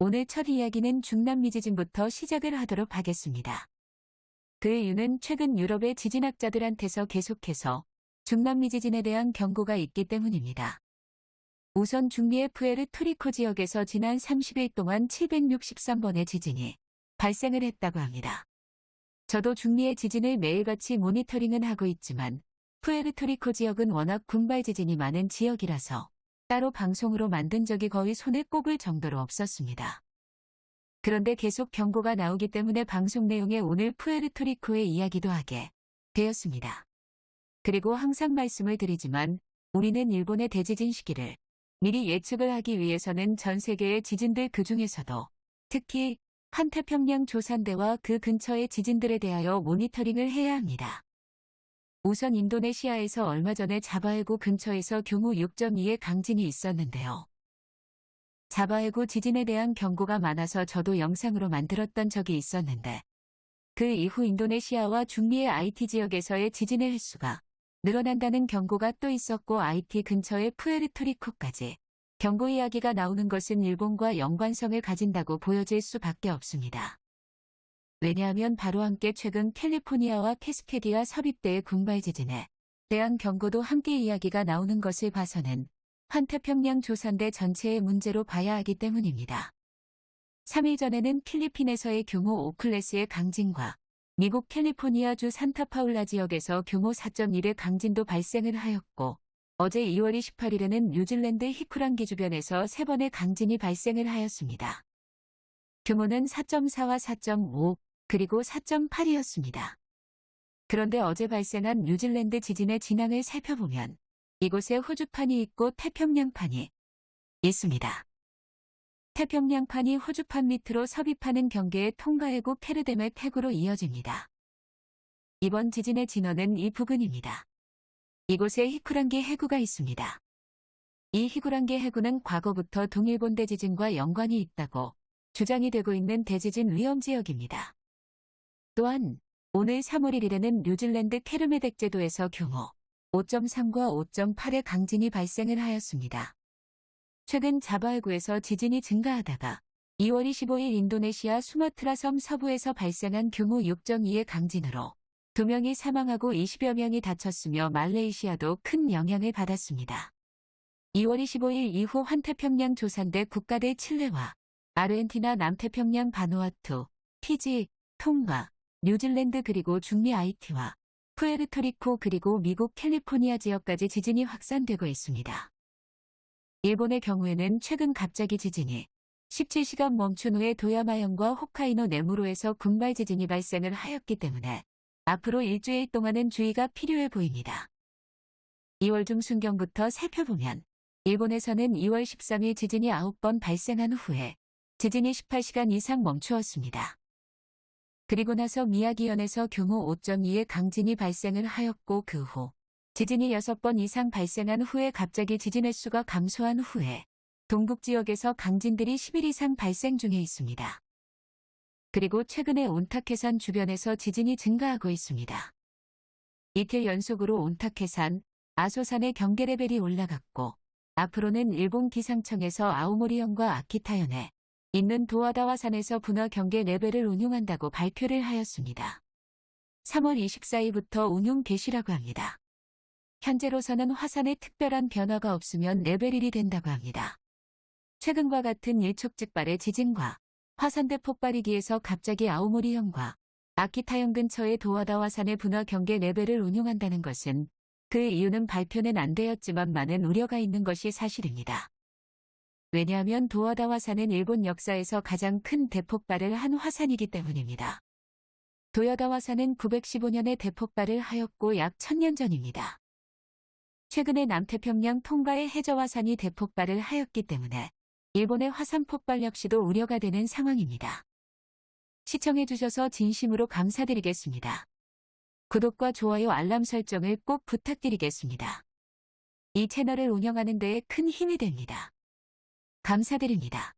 오늘 첫 이야기는 중남미 지진부터 시작을 하도록 하겠습니다. 그 이유는 최근 유럽의 지진학자들한테서 계속해서 중남미 지진에 대한 경고가 있기 때문입니다. 우선 중미의 푸에르토리코 지역에서 지난 30일 동안 763번의 지진이 발생을 했다고 합니다. 저도 중미의 지진을 매일같이 모니터링은 하고 있지만 푸에르토리코 지역은 워낙 군발 지진이 많은 지역이라서 따로 방송으로 만든 적이 거의 손에 꼽을 정도로 없었습니다. 그런데 계속 경고가 나오기 때문에 방송 내용에 오늘 푸에르토리코의 이야기도 하게 되었습니다. 그리고 항상 말씀을 드리지만 우리는 일본의 대지진 시기를 미리 예측을 하기 위해서는 전 세계의 지진들 그 중에서도 특히 한태평양 조산대와 그 근처의 지진들에 대하여 모니터링을 해야 합니다. 우선 인도네시아에서 얼마 전에 자바해구 근처에서 규모 6.2의 강진이 있었는데요. 자바해구 지진에 대한 경고가 많아서 저도 영상으로 만들었던 적이 있었는데 그 이후 인도네시아와 중미의 IT 지역에서의 지진의 횟수가 늘어난다는 경고가 또 있었고 IT 근처의 푸에르토리코까지 경고 이야기가 나오는 것은 일본과 연관성을 가진다고 보여질 수밖에 없습니다. 왜냐하면 바로 함께 최근 캘리포니아와 캐스케디아 섭입대의 군발 지진에 대한 경고도 함께 이야기가 나오는 것을 봐서는 환태평양 조산대 전체의 문제로 봐야 하기 때문입니다. 3일 전에는 필리핀에서의 규모 5클래스의 강진과 미국 캘리포니아주 산타파울라 지역에서 규모 4.1의 강진도 발생을 하였고 어제 2월 28일에는 뉴질랜드 히쿠랑기 주변에서 3번의 강진이 발생을 하였습니다. 규모는 4.4와 4.5 그리고 4.8이었습니다. 그런데 어제 발생한 뉴질랜드 지진의 진앙을 살펴보면 이곳에 호주판이 있고 태평양판이 있습니다. 태평양판이 호주판 밑으로 섭입하는 경계의 통가해구 페르뎀의 태구로 이어집니다. 이번 지진의 진원은 이 부근입니다. 이곳에 히쿠란기 해구가 있습니다. 이 히쿠란기 해구는 과거부터 동일본 대 지진과 연관이 있다고 주장이 되고 있는 대지진 위험 지역입니다. 또한 오늘 3월 1일에는 뉴질랜드 케르메덱 제도에서 규모 5.3과 5.8의 강진이 발생을 하였습니다. 최근 자바해구에서 지진이 증가하다가 2월 25일 인도네시아 수마트라 섬 서부에서 발생한 규모 6.2의 강진으로 2명이 사망하고 20여 명이 다쳤으며 말레이시아도 큰 영향을 받았습니다. 2월 25일 이후 환태평양 조산대 국가대 칠레와 아르헨티나 남태평양 바누아투, 피지, 통과, 뉴질랜드 그리고 중미 아이티와 푸에르토리코 그리고 미국 캘리포니아 지역까지 지진이 확산되고 있습니다. 일본의 경우에는 최근 갑자기 지진이 17시간 멈춘 후에 도야마현과 홋카이노 네무로에서 군발 지진이 발생을 하였기 때문에 앞으로 일주일 동안은 주의가 필요해 보입니다. 2월 중순경부터 살펴보면 일본에서는 2월 13일 지진이 9번 발생한 후에 지진이 18시간 이상 멈추었습니다. 그리고 나서 미야기현에서 규모 5.2의 강진이 발생을 하였고 그 후 지진이 6번 이상 발생한 후에 갑자기 지진 횟수가 감소한 후에 동북 지역에서 강진들이 10일 이상 발생 중에 있습니다. 그리고 최근에 온타케산 주변에서 지진이 증가하고 있습니다. 이틀 연속으로 온타케산, 아소산의 경계 레벨이 올라갔고 앞으로는 일본 기상청에서 아오모리현과 아키타현에 있는 도와다 화산에서 분화 경계 레벨을 운용한다고 발표를 하였습니다. 3월 24일부터 운용 개시라고 합니다. 현재로서는 화산에 특별한 변화가 없으면 레벨 1이 된다고 합니다. 최근과 같은 일촉즉발의 지진과 화산 대폭발 위기에서 갑자기 아오모리현과 아키타현 근처의 도와다와산의 분화 경계 레벨을 운용한다는 것은 그 이유는 발표는 안 되었지만 많은 우려가 있는 것이 사실입니다. 왜냐하면 도와다와산은 일본 역사에서 가장 큰 대폭발을 한 화산이기 때문입니다. 도여다와산은 915년에 대폭발을 하였고 약 1000년 전입니다. 최근에 남태평양 통과의 해저화산이 대폭발을 하였기 때문에 일본의 화산 폭발 역시도 우려가 되는 상황입니다. 시청해주셔서 진심으로 감사드리겠습니다. 구독과 좋아요 알람 설정을 꼭 부탁드리겠습니다. 이 채널을 운영하는 데에 큰 힘이 됩니다. 감사드립니다.